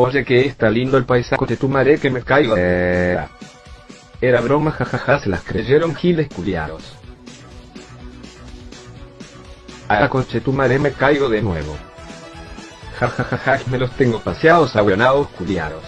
Oye que está lindo el paisaje de tu madre que me caigo. Eh. Era broma jajaja se las creyeron giles culiados. A coche tu madre me caigo de nuevo. Jajajaja me los tengo paseados abuenados culiados.